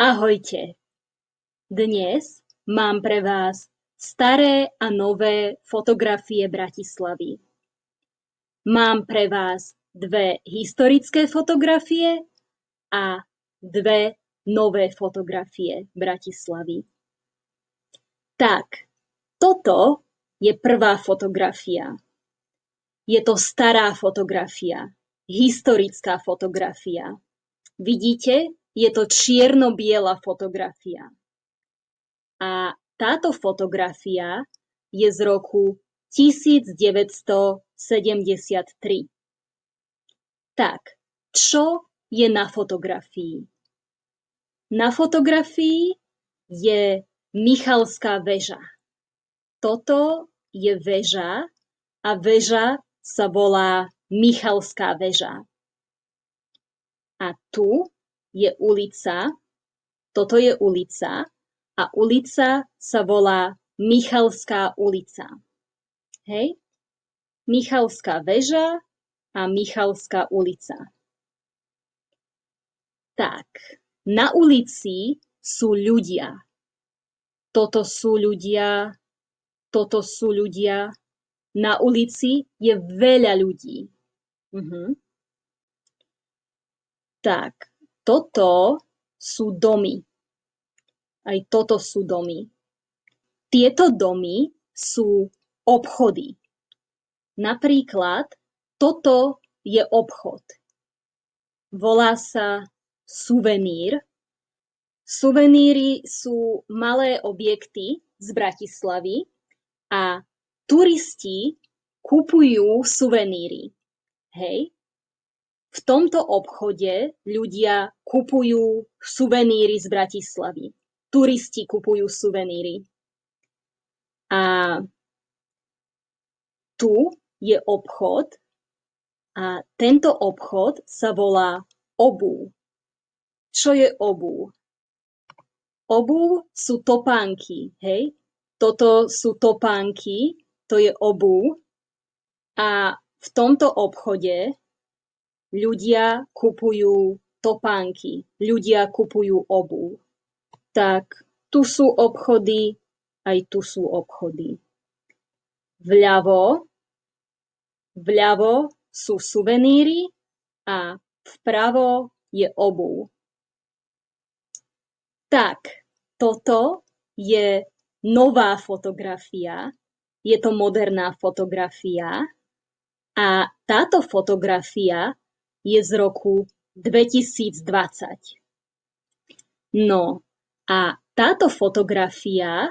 Ahojte! Dnes mám pre vás staré a nové fotografie Bratislavy. Mám pre vás dve historické fotografie a dve nové fotografie Bratislavy. Tak, toto je prvá fotografia. Je to stará fotografia, historická fotografia. Vidíte, je to čierno-biela fotografia. A táto fotografia je z roku 1973. Tak, čo je na fotografii? Na fotografii je Michalská väža. Toto je väža a väža sa volá Michalská väža. A tu je ulica, toto je ulica a ulica sa volá Michalská ulica. Hej? Michalská väža a Michalská ulica. Tak, na ulici sú ľudia. Toto sú ľudia, toto sú ľudia. Na ulici je veľa ľudí. Uh-huh. Tak, toto sú domy. Aj toto sú domy. Tieto domy sú obchody. Napríklad toto je obchod. Volá sa suvenír. Suveníry sú malé objekty z Bratislavy a turisti kupujú suveníry. Hej, v tomto obchode ľudia kupujú suveníry z Bratislavy. Turisti kupujú suveníry. A tu je obchod a tento obchod sa volá obu. Čo je obu? Obu sú topánky, hej? Toto sú topánky, to je obu. A v tomto obchode ľudia kupujú topánky, ľudia kupujú obuv. Tak tu sú obchody, aj tu sú obchody. Vľavo, vľavo sú suveníry a vpravo je obuv. Tak, toto je nová fotografia, je to moderná fotografia a táto fotografia je z roku 2020. No a táto fotografia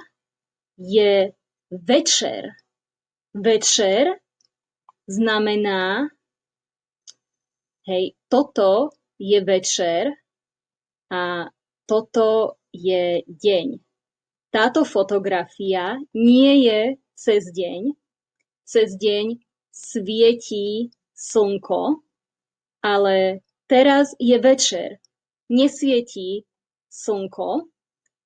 je večer. Večer znamená, hej, toto je večer a toto je deň. Táto fotografia nie je cez deň. Cez deň svietí slnko, ale teraz je večer, nesvietí slnko,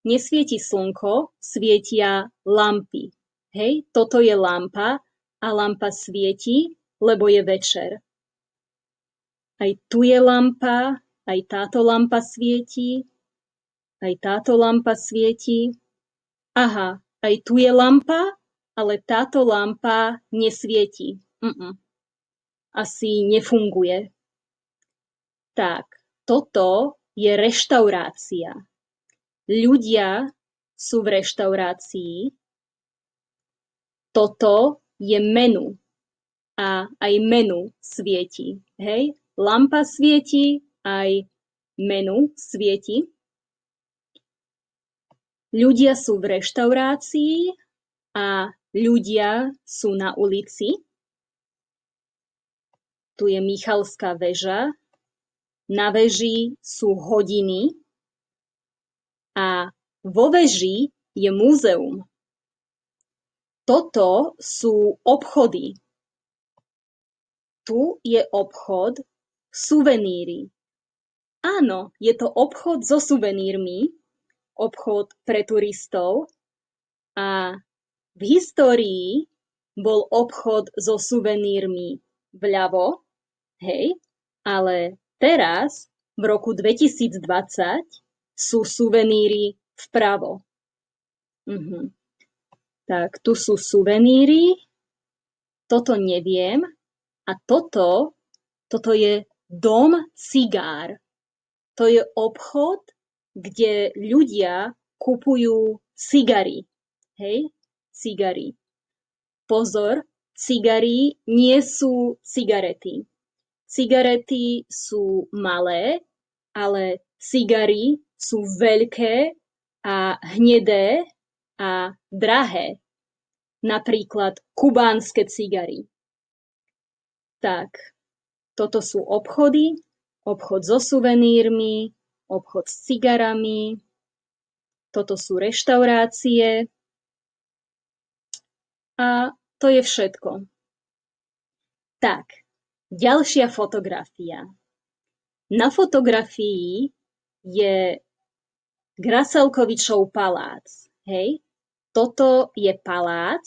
nesvieti slnko, svietia lampy. Hej, toto je lampa a lampa svieti, lebo je večer. Aj tu je lampa, aj táto lampa svieti, aj táto lampa svieti. Aha, aj tu je lampa, ale táto lampa nesvieti. Mm-mm. Asi nefunguje. Tak, toto je reštaurácia. Ľudia sú v reštaurácii. Toto je menu. A aj menu svieti. Hej? Lampa svieti, aj menu svieti. Ľudia sú v reštaurácii a ľudia sú na ulici. Tu je Michalská väža, na veži sú hodiny a vo veži je múzeum. Toto sú obchody. Tu je obchod suveníry. Áno, je to obchod so suvenírmi, obchod pre turistov a v histórii bol obchod so suvenírmi vľavo, hej, ale Teraz, v roku 2020, sú suveníry vpravo. Uh-huh. Tak, tu sú suveníry, toto neviem a toto, toto je dom cigár. To je obchod, kde ľudia kupujú cigary. Hej, cigary. Pozor, cigary nie sú cigarety. Cigarety sú malé, ale cigary sú veľké a hnedé a drahé. Napríklad kubánske cigary. Tak, toto sú obchody, obchod so suvenírmi, obchod s cigarami, toto sú reštaurácie a to je všetko. Tak, Ďalšia fotografia. Na fotografii je Graselkovičov palác. Hej? Toto je palác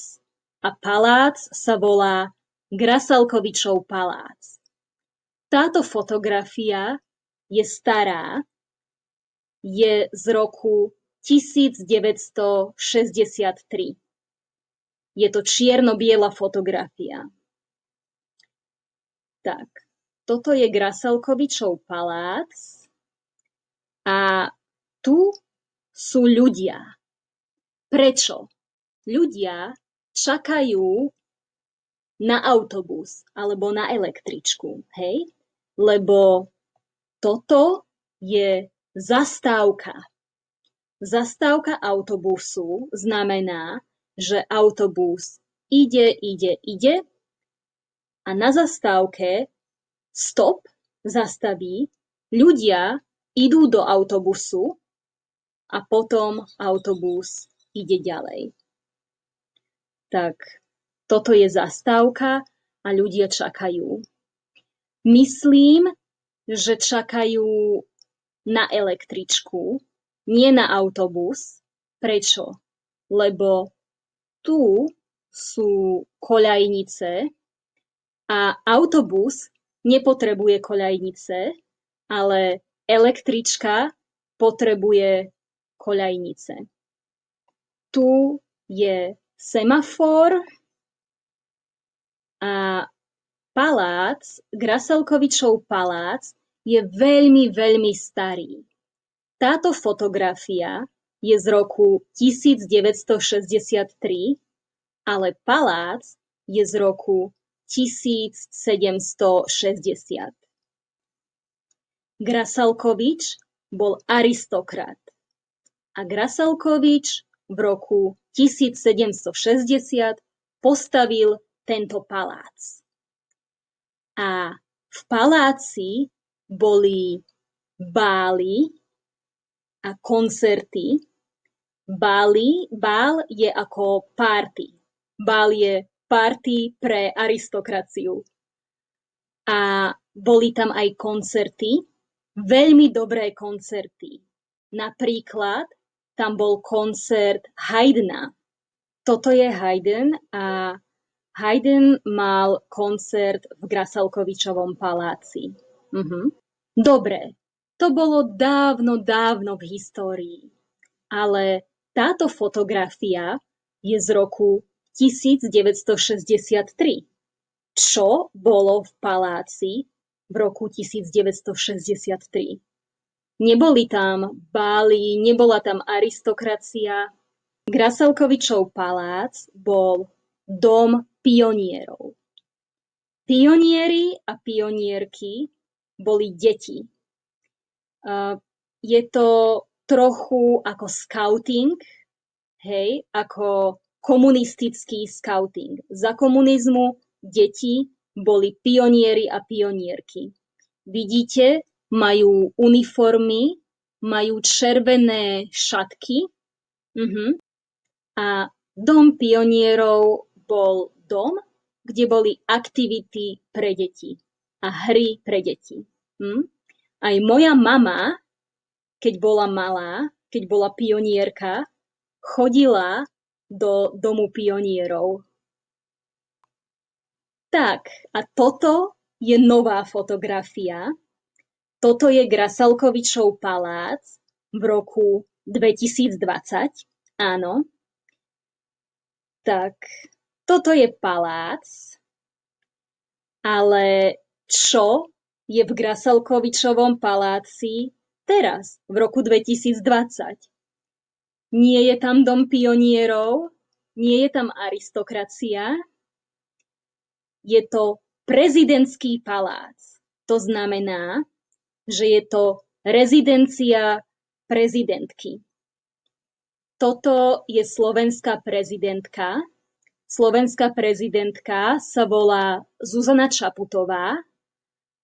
a palác sa volá Graselkovičov palác. Táto fotografia je stará, je z roku 1963. Je to čierno-biela fotografia. Tak, toto je Grasalkovičov palác a tu sú ľudia. Prečo? Ľudia čakajú na autobus alebo na električku, hej? Lebo toto je zastávka. Zastávka autobusu znamená, že autobus ide, ide, ide a na zastávke stop zastaví, ľudia idú do autobusu a potom autobus ide ďalej. Tak toto je zastávka a ľudia čakajú. Myslím, že čakajú na električku, nie na autobus. Prečo? Lebo tu sú koľajnice, a autobus nepotrebuje koľajnice, ale električka potrebuje koľajnice. Tu je semafor a palác, Graselkovičov palác, je veľmi, veľmi starý. Táto fotografia je z roku 1963, ale palác je z roku 1760. Grasalkovič bol aristokrat a Grasalkovič v roku 1760 postavil tento palác. A v paláci boli bály a koncerty. Bály, bál je ako party. Bál je party pre aristokraciu. A boli tam aj koncerty, veľmi dobré koncerty. Napríklad tam bol koncert Haydna. Toto je Haydn a Haydn mal koncert v Grasalkovičovom paláci. Mhm. Dobre, to bolo dávno, dávno v histórii. Ale táto fotografia je z roku 1963, čo bolo v paláci v roku 1963. Neboli tam báli, nebola tam aristokracia. Graselkovičov palác bol dom pionierov. Pionieri a pionierky boli deti. Je to trochu ako scouting, hej, ako komunistický skauting. Za komunizmu deti boli pionieri a pionierky. Vidíte, majú uniformy, majú červené šatky uh-huh. a dom pionierov bol dom, kde boli aktivity pre deti a hry pre deti. Hm? Aj moja mama, keď bola malá, keď bola pionierka, chodila do Domu pionierov. Tak, a toto je nová fotografia. Toto je Grasalkovičov palác. v roku 2020. Áno. Tak, toto je palác, ale čo je v Grasalkovičovom paláci teraz, v roku 2020? Nie je tam dom pionierov, nie je tam aristokracia, je to prezidentský palác. To znamená, že je to rezidencia prezidentky. Toto je slovenská prezidentka. Slovenská prezidentka sa volá Zuzana Čaputová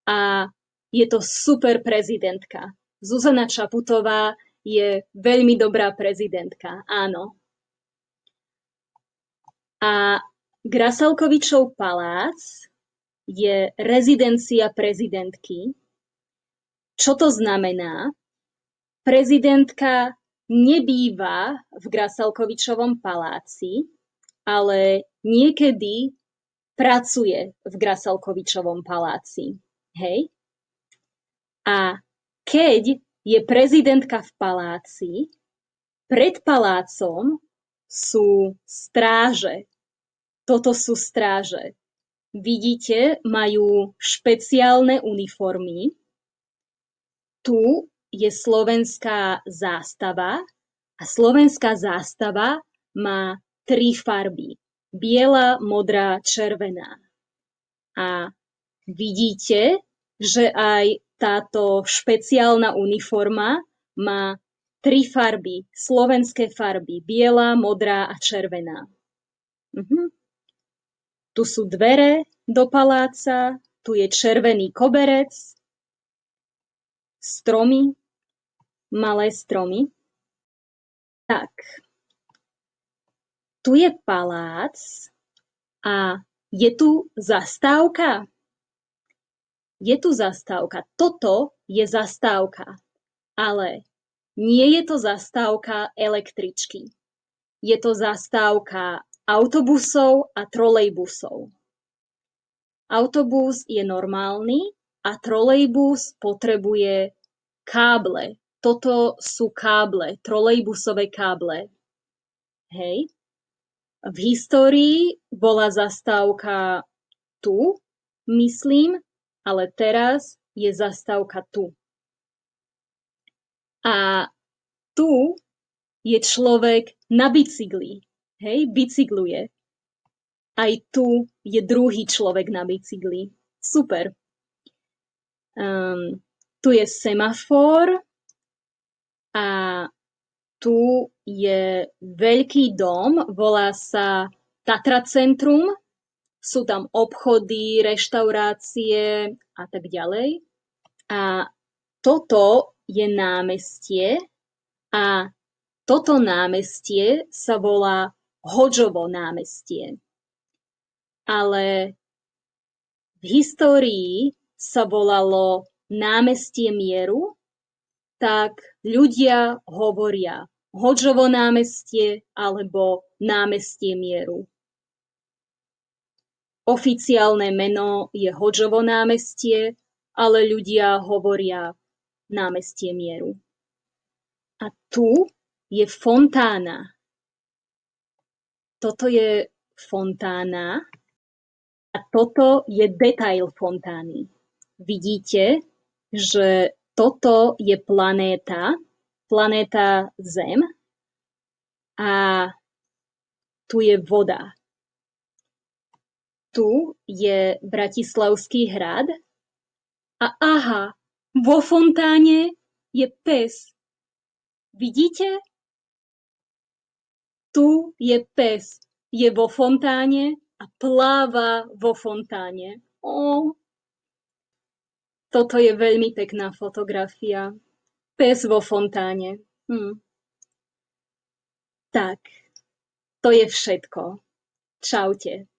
a je to super prezidentka. Zuzana Čaputová je veľmi dobrá prezidentka, áno. A Grasalkovičov palác je rezidencia prezidentky. Čo to znamená? Prezidentka nebýva v Grasalkovičovom paláci, ale niekedy pracuje v Grasalkovičovom paláci. Hej? A keď je prezidentka v paláci, pred palácom sú stráže. Toto sú stráže. Vidíte, majú špeciálne uniformy. Tu je slovenská zástava a slovenská zástava má tri farby. Biela, modrá, červená. A vidíte, že aj táto špeciálna uniforma má tri farby, slovenské farby, biela, modrá a červená. Mhm. Tu sú dvere do paláca, tu je červený koberec, stromy, malé stromy. Tak, tu je palác a je tu zastávka. Je tu zastávka. Toto je zastávka. Ale nie je to zastávka električky. Je to zastávka autobusov a trolejbusov. Autobus je normálny a trolejbus potrebuje káble. Toto sú káble, trolejbusové káble. Hej. V histórii bola zastávka tu, myslím, ale teraz je zastávka tu. A tu je človek na bicykli. Hej, bicykluje. Aj tu je druhý človek na bicykli. Super. Um, tu je semafor a tu je veľký dom, volá sa Tatra Centrum. Sú tam obchody, reštaurácie a tak ďalej. A toto je námestie a toto námestie sa volá Hodžovo námestie. Ale v histórii sa volalo námestie mieru, tak ľudia hovoria Hodžovo námestie alebo námestie mieru. Oficiálne meno je Hodžovo námestie, ale ľudia hovoria námestie mieru. A tu je fontána, toto je fontána a toto je detail fontány. Vidíte, že toto je planéta, planéta Zem a tu je voda. Tu je Bratislavský hrad a aha, vo fontáne je pes. Vidíte? Tu je pes, je vo fontáne a pláva vo fontáne. Ó, toto je veľmi pekná fotografia. Pes vo fontáne. Hm. Tak, to je všetko. Čaute.